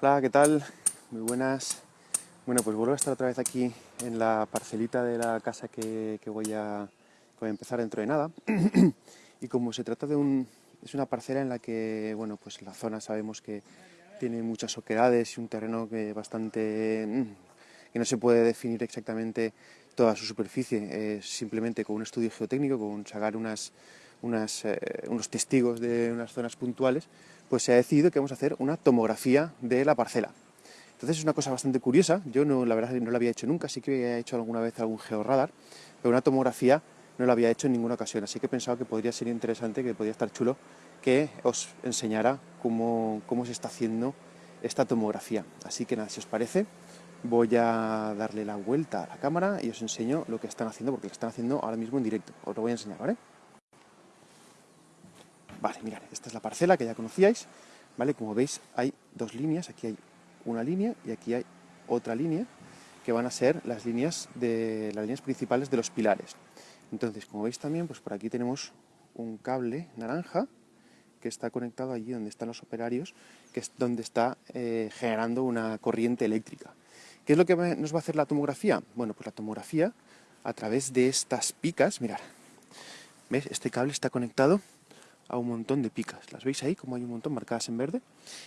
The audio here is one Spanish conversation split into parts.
Hola, ¿qué tal? Muy buenas. Bueno, pues vuelvo a estar otra vez aquí en la parcelita de la casa que, voy, a, empezar dentro de nada. y como se trata de un... es una parcela en la que, bueno, pues la zona sabemos que tiene muchas oquedades y un terreno que bastante... Que no se puede definir exactamente toda su superficie, simplemente con un estudio geotécnico, con sacar unas, unas, eh, unos testigos de unas zonas puntuales, pues se ha decidido que vamos a hacer una tomografía de la parcela. Entonces es una cosa bastante curiosa, yo no, la verdad no la había hecho nunca, sí que había hecho alguna vez algún georradar, pero una tomografía no la había hecho en ninguna ocasión, así que he pensado que podría ser interesante, que podría estar chulo, que os enseñara cómo, cómo se está haciendo esta tomografía. Así que nada, si os parece, voy a darle la vuelta a la cámara y os enseño lo que están haciendo, porque lo están haciendo ahora mismo en directo. Os lo voy a enseñar, ¿vale? Vale, mirad, esta es la parcela que ya conocíais, ¿vale? Como veis hay dos líneas, aquí hay una línea y aquí hay otra línea, que van a ser las líneas, de, las líneas principales de los pilares. Entonces, como veis también, pues por aquí tenemos un cable naranja que está conectado allí donde están los operarios, que es donde está eh, generando una corriente eléctrica. ¿Qué es lo que nos va a hacer la tomografía? Bueno, pues la tomografía, a través de estas picas, mirad, ¿ves? Este cable está conectado a un montón de picas. ¿Las veis ahí? Como hay un montón marcadas en verde.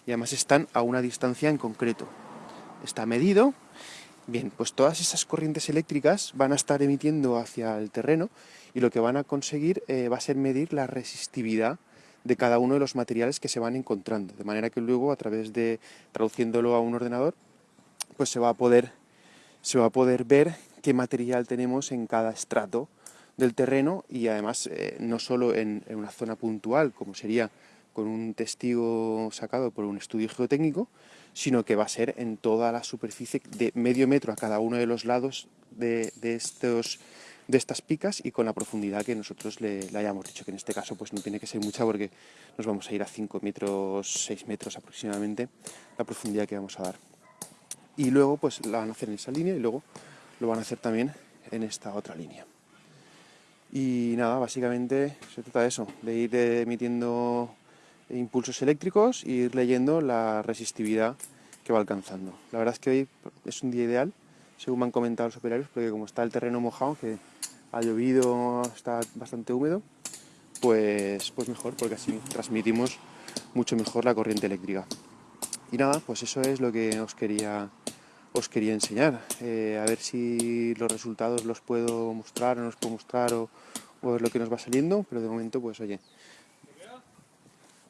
Y además están a una distancia en concreto. Está medido. Bien, pues todas esas corrientes eléctricas van a estar emitiendo hacia el terreno y lo que van a conseguir eh, va a ser medir la resistividad de cada uno de los materiales que se van encontrando. De manera que luego, a través de traduciéndolo a un ordenador, pues se va a poder, se va a poder ver qué material tenemos en cada estrato del terreno y además eh, no solo en, una zona puntual, como sería con un testigo sacado por un estudio geotécnico, sino que va a ser en toda la superficie de medio metro a cada uno de los lados de, estos, de estas picas y con la profundidad que nosotros le, hayamos dicho, que en este caso pues no tiene que ser mucha porque nos vamos a ir a 5 metros, 6 metros aproximadamente la profundidad que vamos a dar. Y luego pues la van a hacer en esa línea y luego lo van a hacer también en esta otra línea. Y nada, básicamente se trata de eso, de ir emitiendo impulsos eléctricos e ir leyendo la resistividad que va alcanzando. La verdad es que hoy es un día ideal, según me han comentado los operarios, porque como está el terreno mojado, que ha llovido, está bastante húmedo, pues, pues mejor, porque así transmitimos mucho mejor la corriente eléctrica. Y nada, pues eso es lo que os quería os quería enseñar. Eh, a ver si los resultados los puedo mostrar o no los puedo mostrar o, o es lo que nos va saliendo, pero de momento pues oye.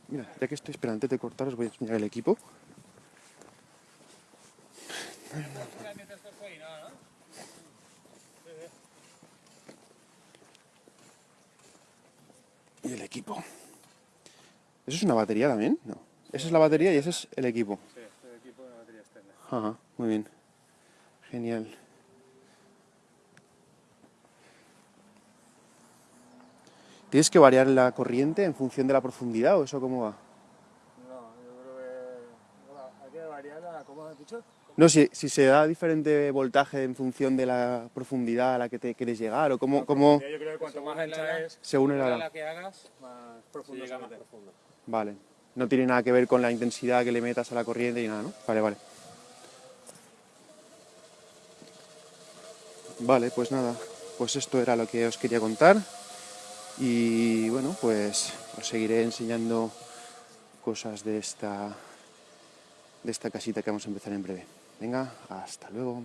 Mira, ya que estoy esperando antes de cortar os voy a enseñar el equipo. Y el equipo. ¿Eso es una batería también? No. Esa es la batería y ese es el equipo. Ajá, muy bien. Genial. ¿Tienes que variar la corriente en función de la profundidad o eso cómo va? No, yo creo que hay que variarla, ¿cómo has dicho? No, si, si se da diferente voltaje en función de la profundidad a la que te quieres llegar o cómo... cómo... Yo creo que cuanto más ancha es, según la, la que hagas, más profundo más profundo. Vale. No tiene nada que ver con la intensidad que le metas a la corriente y nada, ¿no? Vale, vale. Vale, pues nada, pues esto era lo que os quería contar y bueno, pues os seguiré enseñando cosas de esta, de esta casita que vamos a empezar en breve. Venga, hasta luego.